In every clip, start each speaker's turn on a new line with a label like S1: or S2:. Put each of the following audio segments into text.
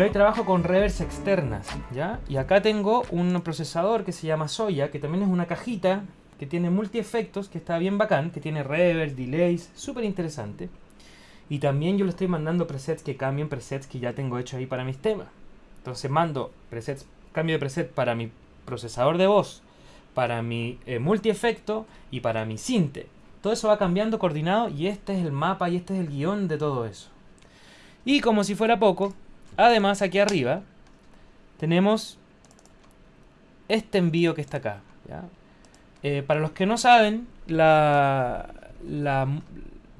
S1: Yo ahí trabajo con reverbs externas, ¿ya? Y acá tengo un procesador que se llama Soya, que también es una cajita que tiene multi-efectos, que está bien bacán, que tiene reverbs, delays, súper interesante. Y también yo le estoy mandando presets que cambien presets que ya tengo hecho ahí para mis temas. Entonces mando presets, cambio de preset para mi procesador de voz, para mi eh, multi-efecto y para mi sinte. Todo eso va cambiando coordinado y este es el mapa y este es el guion de todo eso. Y como si fuera poco, además aquí arriba tenemos este envío que está acá. Eh, para los que no saben,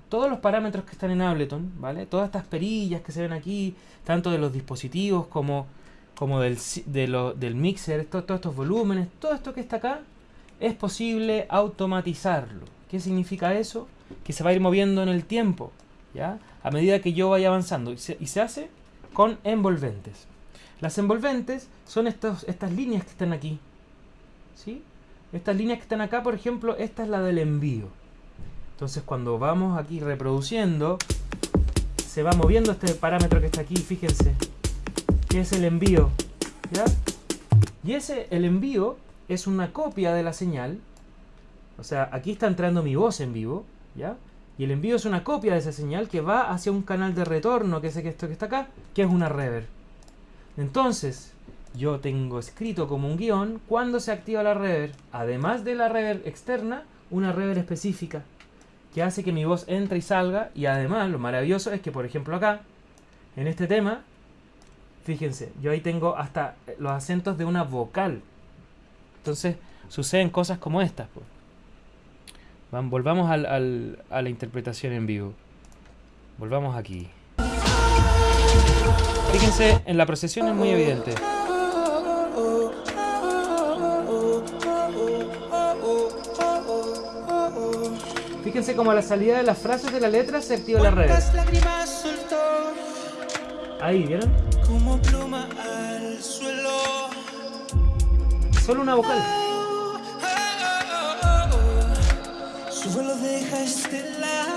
S1: todos los parámetros que están en Ableton, ¿vale? Todas estas perillas que se ven aquí, tanto de los dispositivos como, del, del mixer, todos estos volúmenes, todo esto que está acá, es posible automatizarlo. ¿Qué significa eso? Que se va a ir moviendo en el tiempo. ¿ya? A medida que yo vaya avanzando. Y se, hace con envolventes. Las envolventes son estos, estas líneas que están aquí. ¿Sí? Estas líneas que están acá, por ejemplo, esta es la del envío. Entonces cuando vamos aquí reproduciendo, se va moviendo este parámetro que está aquí, fíjense, que es el envío. ¿ya? Y ese, el envío, es una copia de la señal. O sea, aquí está entrando mi voz en vivo, ¿ya? Y el envío es una copia de esa señal que va hacia un canal de retorno, que es esto que está acá, que es una reverb. Entonces, yo tengo escrito como un guion cuando se activa la reverb, además de la reverb externa, una reverb específica, que hace que mi voz entre y salga, y además lo maravilloso es que, por ejemplo acá, en este tema, fíjense, yo ahí tengo hasta los acentos de una vocal. Entonces, suceden cosas como estas. Volvamos al, a la interpretación en vivo. Volvamos aquí. Fíjense, en la procesión es muy evidente. Fíjense como a la salida de las frases de la letra se activa la red. Ahí, ¿vieron? Solo una vocal.
S2: Su vuelo deja estelar